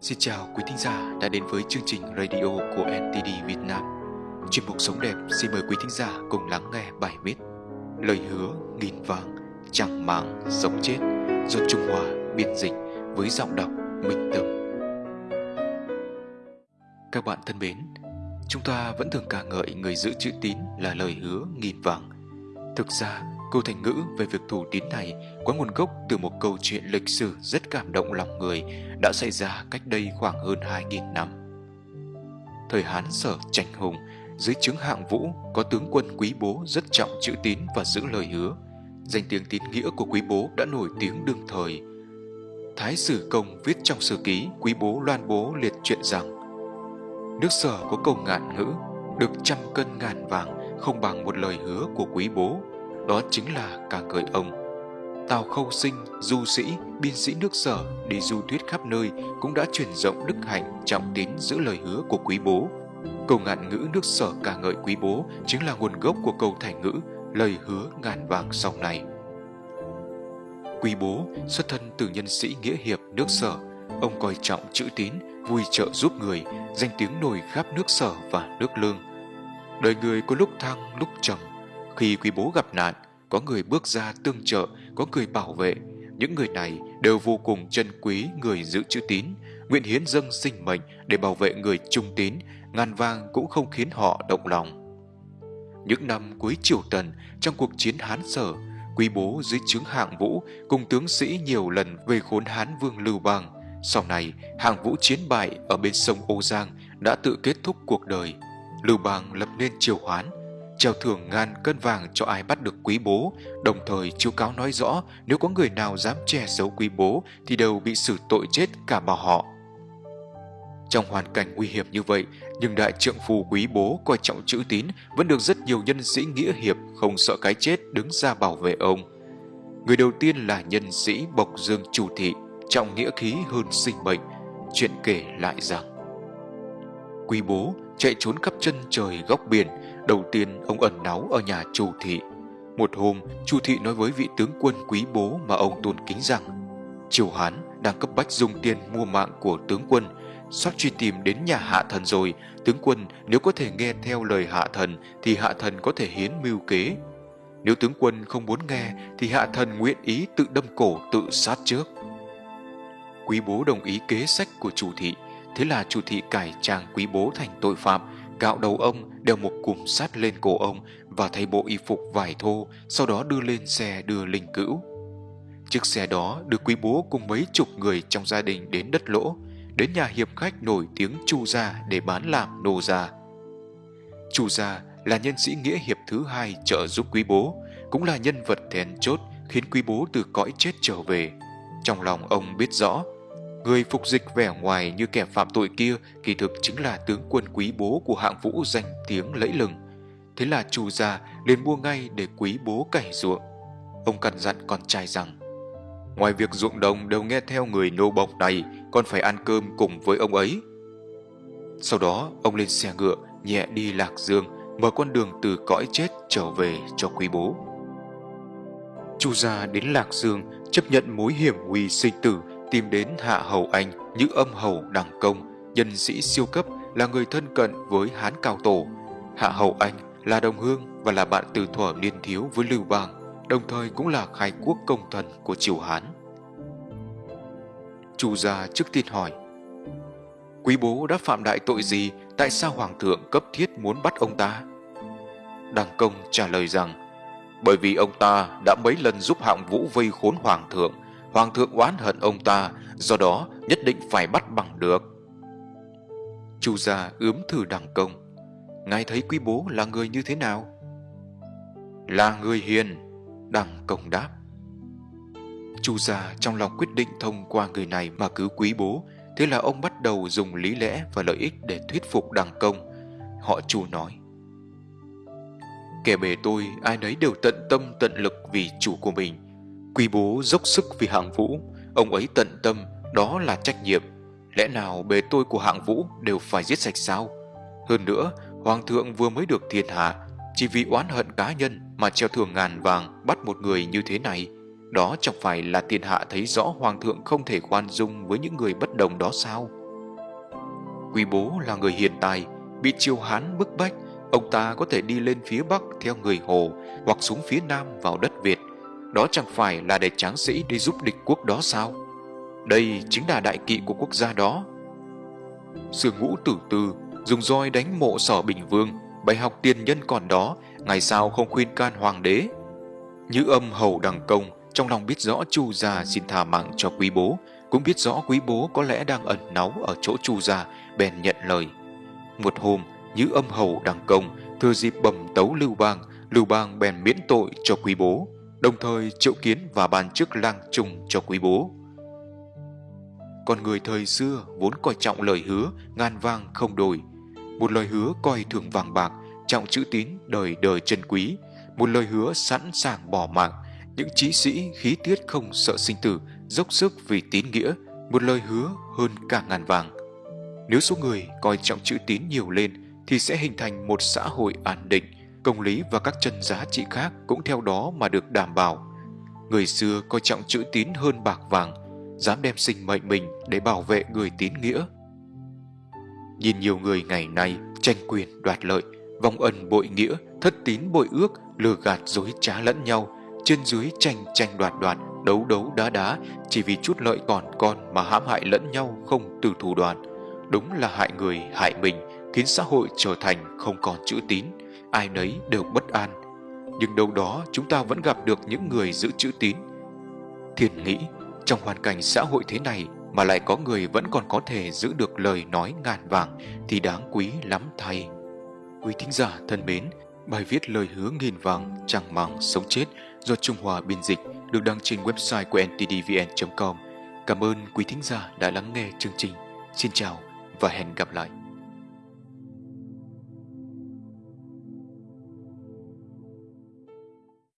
Xin chào quý thính giả đã đến với chương trình radio của NTD Việt Nam. Chuyên mục Sống Đẹp xin mời quý thính giả cùng lắng nghe bài viết Lời hứa nghìn vàng chẳng màng sống chết do Trung Hoa biên dịch với giọng đọc Minh Tâm. Các bạn thân mến, chúng ta vẫn thường ca ngợi người giữ chữ tín là lời hứa nghìn vàng. Thực ra, Câu thành ngữ về việc thủ tín này có nguồn gốc từ một câu chuyện lịch sử rất cảm động lòng người đã xảy ra cách đây khoảng hơn 2.000 năm. Thời Hán sở trành hùng, dưới chứng hạng vũ có tướng quân quý bố rất trọng chữ tín và giữ lời hứa. Danh tiếng tín nghĩa của quý bố đã nổi tiếng đương thời. Thái sử công viết trong sử ký quý bố loan bố liệt chuyện rằng Nước sở có câu ngạn ngữ, được trăm cân ngàn vàng không bằng một lời hứa của quý bố đó chính là ca ngợi ông. Tào Khâu Sinh, du sĩ, biên sĩ nước sở đi du thuyết khắp nơi cũng đã truyền rộng đức hạnh trọng tín giữ lời hứa của quý bố. Câu ngạn ngữ nước sở ca ngợi quý bố chính là nguồn gốc của câu thành ngữ lời hứa ngàn vàng sau này. Quý bố xuất thân từ nhân sĩ nghĩa hiệp nước sở, ông coi trọng chữ tín, vui trợ giúp người, danh tiếng nổi khắp nước sở và nước lương. Đời người có lúc thăng lúc trầm, khi quý bố gặp nạn, có người bước ra tương trợ, có người bảo vệ. Những người này đều vô cùng trân quý người giữ chữ tín, nguyện hiến dâng sinh mệnh để bảo vệ người trung tín, ngàn vang cũng không khiến họ động lòng. Những năm cuối triều tần, trong cuộc chiến Hán Sở, quý bố dưới trướng hạng vũ cùng tướng sĩ nhiều lần về khốn Hán Vương Lưu Bang. Sau này, hạng vũ chiến bại ở bên sông Âu Giang đã tự kết thúc cuộc đời. Lưu Bang lập nên triều Hoán, treo thưởng ngàn cân vàng cho ai bắt được quý bố, đồng thời chiếu cáo nói rõ nếu có người nào dám che giấu quý bố thì đều bị xử tội chết cả bà họ. Trong hoàn cảnh nguy hiểm như vậy, nhưng đại trượng phù quý bố coi trọng chữ tín vẫn được rất nhiều nhân sĩ nghĩa hiệp không sợ cái chết đứng ra bảo vệ ông. Người đầu tiên là nhân sĩ Bộc Dương Chủ Thị, trọng nghĩa khí hơn sinh mệnh. Chuyện kể lại rằng Quý bố chạy trốn khắp chân trời góc biển, Đầu tiên ông ẩn náu ở nhà Chu Thị. Một hôm, Chu Thị nói với vị tướng quân quý bố mà ông tôn kính rằng Triều Hán đang cấp bách dùng tiền mua mạng của tướng quân. Sắp truy tìm đến nhà hạ thần rồi. Tướng quân nếu có thể nghe theo lời hạ thần Thì hạ thần có thể hiến mưu kế. Nếu tướng quân không muốn nghe Thì hạ thần nguyện ý tự đâm cổ tự sát trước. Quý bố đồng ý kế sách của chủ thị. Thế là chủ thị cải trang quý bố thành tội phạm Gạo đầu ông đeo một cùm sắt lên cổ ông và thay bộ y phục vải thô, sau đó đưa lên xe đưa linh cữu. Chiếc xe đó được quý bố cùng mấy chục người trong gia đình đến đất lỗ, đến nhà hiệp khách nổi tiếng Chu Gia để bán làm nô gia. Chu Gia là nhân sĩ nghĩa hiệp thứ hai trợ giúp quý bố, cũng là nhân vật then chốt khiến quý bố từ cõi chết trở về. Trong lòng ông biết rõ Người phục dịch vẻ ngoài như kẻ phạm tội kia, kỳ thực chính là tướng quân quý bố của hạng vũ danh tiếng lẫy lừng. Thế là chủ gia liền mua ngay để quý bố cày ruộng. Ông căn dặn con trai rằng, Ngoài việc ruộng đồng đều nghe theo người nô bộc này, Con phải ăn cơm cùng với ông ấy Sau đó, ông lên xe ngựa, Nhẹ đi Lạc Dương, Mở con đường từ cõi chết trở về cho quý bố Chu gia đến Lạc Dương, Chấp nhận mối hiểm nguy sinh tử tìm đến Hạ Hầu Anh như âm hầu đẳng công, nhân sĩ siêu cấp là người thân cận với Hán Cao Tổ. Hạ Hầu Anh là đồng hương và là bạn từ thuở niên thiếu với Lưu Bang, đồng thời cũng là khai quốc công thần của triều Hán. Chu gia trước tiên hỏi Quý bố đã phạm đại tội gì Tại sao Hoàng thượng cấp thiết muốn bắt ông ta đằng công trả lời rằng Bởi vì ông ta đã mấy lần giúp hạng vũ vây khốn Hoàng thượng Hoàng thượng oán hận ông ta, do đó nhất định phải bắt bằng được. Chu gia ướm thử đằng công. Ngài thấy quý bố là người như thế nào? Là người hiền, đằng công đáp. Chu gia trong lòng quyết định thông qua người này mà cứu quý bố, thế là ông bắt đầu dùng lý lẽ và lợi ích để thuyết phục đằng công. Họ chu nói. Kẻ bề tôi ai nấy đều tận tâm tận lực vì chủ của mình Quý bố dốc sức vì hạng vũ, ông ấy tận tâm, đó là trách nhiệm. Lẽ nào bề tôi của hạng vũ đều phải giết sạch sao? Hơn nữa, hoàng thượng vừa mới được thiên hạ, chỉ vì oán hận cá nhân mà treo thưởng ngàn vàng bắt một người như thế này. Đó chẳng phải là thiên hạ thấy rõ hoàng thượng không thể khoan dung với những người bất đồng đó sao? Quý bố là người hiền tài, bị triều Hán bức bách, ông ta có thể đi lên phía Bắc theo người Hồ hoặc xuống phía Nam vào đất Việt. Đó chẳng phải là để tráng sĩ đi giúp địch quốc đó sao? Đây chính là đại kỵ của quốc gia đó. Sương ngũ tử tư dùng roi đánh mộ sở Bình Vương, bày học tiền nhân còn đó, ngày sau không khuyên can hoàng đế. Như âm hầu đằng công, trong lòng biết rõ chu gia xin thả mạng cho quý bố, cũng biết rõ quý bố có lẽ đang ẩn náu ở chỗ chu gia, bèn nhận lời. Một hôm, như âm hầu đằng công, thừa dịp bầm tấu Lưu Bang, Lưu Bang bèn miễn tội cho quý bố, đồng thời triệu kiến và ban chức lang trung cho quý bố. Con người thời xưa vốn coi trọng lời hứa, ngàn vang không đổi. Một lời hứa coi thường vàng bạc, trọng chữ tín đời đời chân quý. Một lời hứa sẵn sàng bỏ mạng, những chí sĩ khí tiết không sợ sinh tử, dốc sức vì tín nghĩa, một lời hứa hơn cả ngàn vàng. Nếu số người coi trọng chữ tín nhiều lên thì sẽ hình thành một xã hội an định, công lý và các chân giá trị khác cũng theo đó mà được đảm bảo. Người xưa coi trọng chữ tín hơn bạc vàng, dám đem sinh mệnh mình để bảo vệ người tín nghĩa. Nhìn nhiều người ngày nay tranh quyền đoạt lợi, vong ân bội nghĩa, thất tín bội ước, lừa gạt dối trá lẫn nhau, trên dưới tranh tranh đoạt đoạt, đấu đấu đá đá chỉ vì chút lợi còn con mà hãm hại lẫn nhau không từ thủ đoàn. Đúng là hại người, hại mình, khiến xã hội trở thành không còn chữ tín, ai nấy đều bất an. Nhưng đâu đó chúng ta vẫn gặp được những người giữ chữ tín. Thiền nghĩ, trong hoàn cảnh xã hội thế này mà lại có người vẫn còn có thể giữ được lời nói ngàn vàng thì đáng quý lắm thay. Quý thính giả thân mến, bài viết lời hứa nghìn vàng chẳng màng sống chết do Trung Hòa biên dịch được đăng trên website của ntdvn.com. Cảm ơn quý thính giả đã lắng nghe chương trình. Xin chào và hẹn gặp lại.